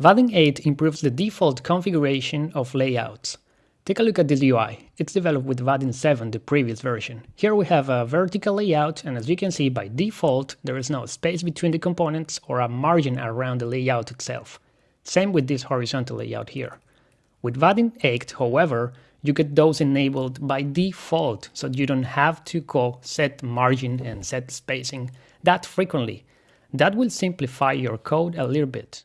Vaadin 8 improves the default configuration of layouts. Take a look at this UI. It's developed with Vaadin 7, the previous version. Here we have a vertical layout, and as you can see, by default, there is no space between the components or a margin around the layout itself. Same with this horizontal layout here. With Vaadin 8, however, you get those enabled by default, so you don't have to call set margin and set spacing that frequently. That will simplify your code a little bit.